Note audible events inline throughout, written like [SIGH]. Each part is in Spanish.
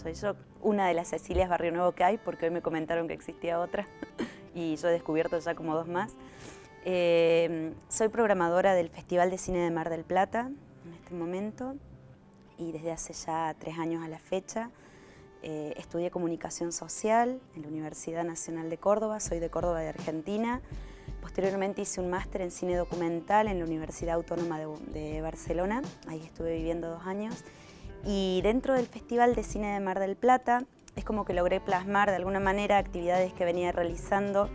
Soy yo una de las Cecilias Barrio Nuevo que hay, porque hoy me comentaron que existía otra [LAUGHS] y yo he descubierto ya como dos más. Eh, soy programadora del Festival de Cine de Mar del Plata en este momento y desde hace ya tres años a la fecha eh, estudié Comunicación Social en la Universidad Nacional de Córdoba, soy de Córdoba de Argentina. Posteriormente hice un máster en Cine Documental en la Universidad Autónoma de Barcelona, ahí estuve viviendo dos años y dentro del Festival de Cine de Mar del Plata es como que logré plasmar de alguna manera actividades que venía realizando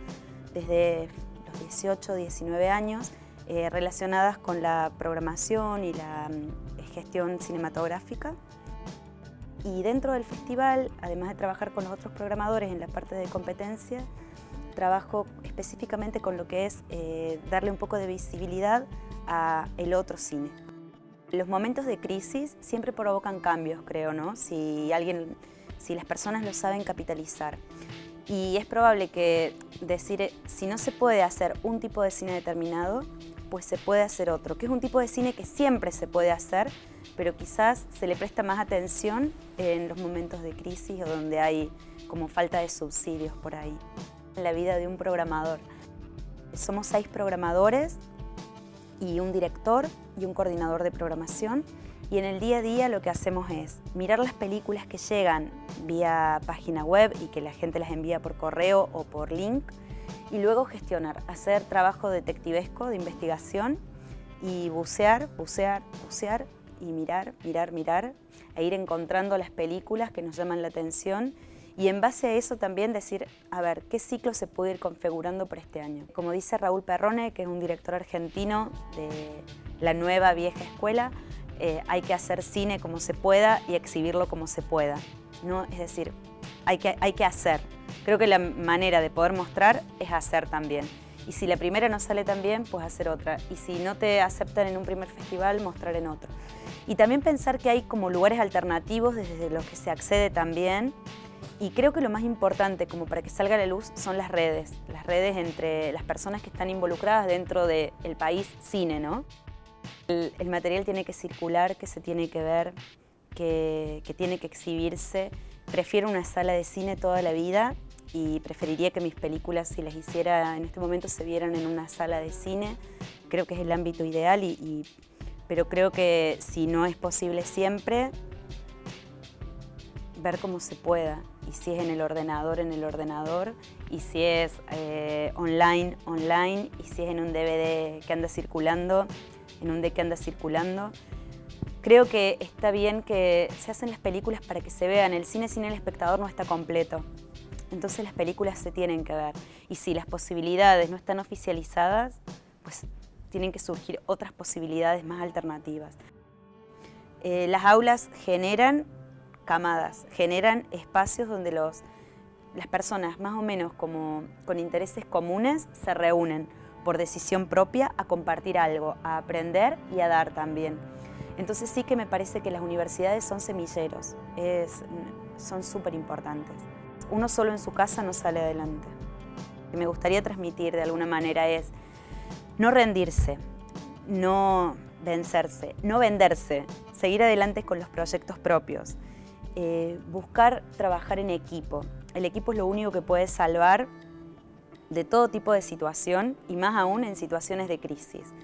desde los 18, 19 años eh, relacionadas con la programación y la mm, gestión cinematográfica. Y dentro del festival, además de trabajar con los otros programadores en la parte de competencia, trabajo específicamente con lo que es eh, darle un poco de visibilidad a el otro cine. Los momentos de crisis siempre provocan cambios, creo, ¿no? Si, alguien, si las personas lo saben capitalizar. Y es probable que decir, si no se puede hacer un tipo de cine determinado, pues se puede hacer otro, que es un tipo de cine que siempre se puede hacer, pero quizás se le presta más atención en los momentos de crisis o donde hay como falta de subsidios por ahí. La vida de un programador. Somos seis programadores y un director y un coordinador de programación. Y en el día a día lo que hacemos es mirar las películas que llegan vía página web y que la gente las envía por correo o por link y luego gestionar, hacer trabajo detectivesco de investigación y bucear, bucear, bucear y mirar, mirar, mirar e ir encontrando las películas que nos llaman la atención y en base a eso también decir, a ver, ¿qué ciclo se puede ir configurando para este año? Como dice Raúl Perrone, que es un director argentino de la nueva vieja escuela, eh, hay que hacer cine como se pueda y exhibirlo como se pueda. ¿no? Es decir, hay que, hay que hacer. Creo que la manera de poder mostrar es hacer también. Y si la primera no sale tan bien, pues hacer otra. Y si no te aceptan en un primer festival, mostrar en otro. Y también pensar que hay como lugares alternativos desde los que se accede también y creo que lo más importante como para que salga a la luz son las redes, las redes entre las personas que están involucradas dentro del país cine, ¿no? El, material tiene que circular, que se tiene que ver, que, que tiene que exhibirse. Prefiero una sala de cine toda la vida y preferiría que mis películas, si las hiciera en este momento, se vieran en una sala de cine. Creo que es el ámbito ideal, y, pero creo que si no es posible siempre, ver cómo se pueda y si es en el ordenador, en el ordenador y si es eh, online, online y si es en un DVD que anda circulando, en un DVD que anda circulando. Creo que está bien que se hacen las películas para que se vean. El cine sin el espectador no está completo. Entonces las películas se tienen que ver. Y si las posibilidades no están oficializadas, pues tienen que surgir otras posibilidades más alternativas. Eh, las aulas generan camadas, generan espacios donde los, las personas más o menos como con intereses comunes se reúnen por decisión propia a compartir algo, a aprender y a dar también. Entonces sí que me parece que las universidades son semilleros, son súper importantes. Uno solo en su casa no sale adelante. Lo me gustaría transmitir de alguna manera es no rendirse, no vencerse, no venderse, seguir adelante con los proyectos propios. Eh, buscar trabajar en equipo. El equipo es lo único que puede salvar de todo tipo de situación y más aún en situaciones de crisis.